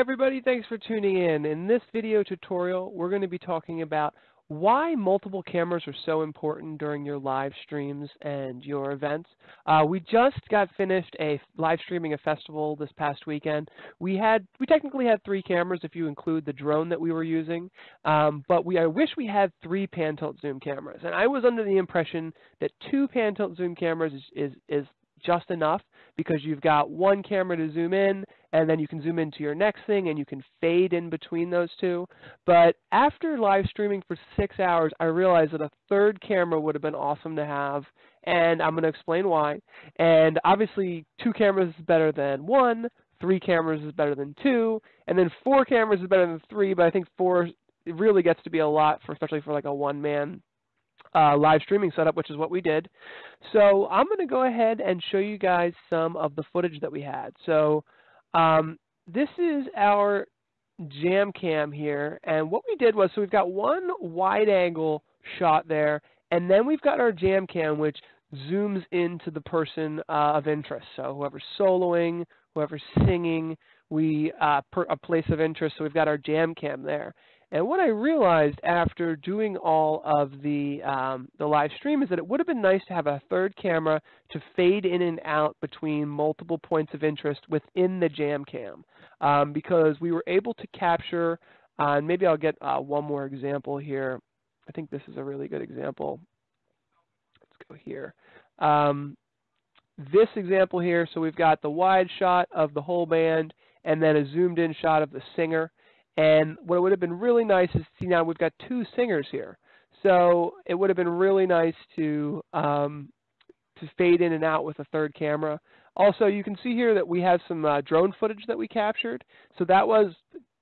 everybody, thanks for tuning in. In this video tutorial, we're going to be talking about why multiple cameras are so important during your live streams and your events. Uh, we just got finished a live streaming a festival this past weekend. We had we technically had three cameras if you include the drone that we were using, um, but we I wish we had three pan tilt zoom cameras. And I was under the impression that two pan tilt zoom cameras is, is, is just enough because you've got one camera to zoom in and then you can zoom into your next thing and you can fade in between those two. But after live streaming for six hours, I realized that a third camera would have been awesome to have and I'm going to explain why. And obviously two cameras is better than one, three cameras is better than two, and then four cameras is better than three, but I think four really gets to be a lot for especially for like a one man uh, live streaming setup, which is what we did. So I'm going to go ahead and show you guys some of the footage that we had. So um, this is our jam cam here, and what we did was, so we've got one wide angle shot there, and then we've got our jam cam, which zooms into the person uh, of interest. So whoever's soloing, whoever's singing, we uh, a place of interest. So we've got our jam cam there. And what I realized after doing all of the um, the live stream is that it would have been nice to have a third camera to fade in and out between multiple points of interest within the jam cam, um, because we were able to capture. Uh, and maybe I'll get uh, one more example here. I think this is a really good example. Let's go here. Um, this example here, so we've got the wide shot of the whole band and then a zoomed in shot of the singer. And what would have been really nice is see now we've got two singers here. So it would have been really nice to um, to fade in and out with a third camera. Also, you can see here that we have some uh, drone footage that we captured. So that was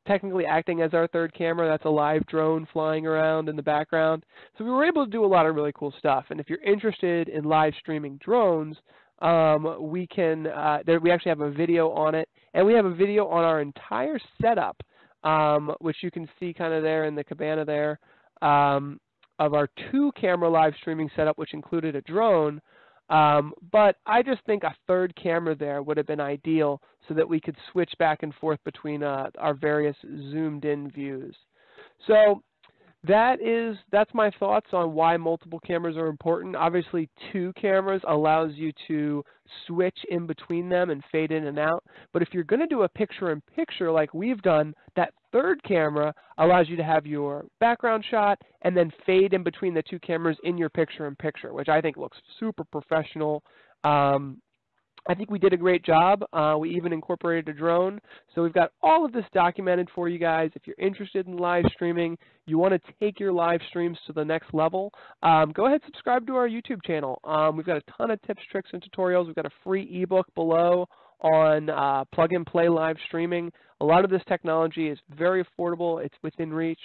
technically acting as our third camera. That's a live drone flying around in the background. So we were able to do a lot of really cool stuff. And if you're interested in live streaming drones, um, we can. Uh, there, we actually have a video on it, and we have a video on our entire setup um, which you can see kind of there in the cabana there, um, of our two camera live streaming setup, which included a drone. Um, but I just think a third camera there would have been ideal so that we could switch back and forth between uh, our various zoomed in views. So that is that's my thoughts on why multiple cameras are important. Obviously, two cameras allows you to switch in between them and fade in and out. But if you're going to do a picture in picture like we've done, that third camera allows you to have your background shot and then fade in between the two cameras in your picture in picture, which I think looks super professional. Um, I think we did a great job. Uh, we even incorporated a drone. So we've got all of this documented for you guys. If you're interested in live streaming, you want to take your live streams to the next level, um, go ahead and subscribe to our YouTube channel. Um, we've got a ton of tips, tricks, and tutorials. We've got a free ebook below on uh, plug and play live streaming. A lot of this technology is very affordable. It's within reach.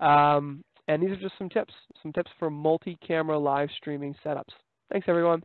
Um, and these are just some tips, some tips for multi-camera live streaming setups. Thanks, everyone.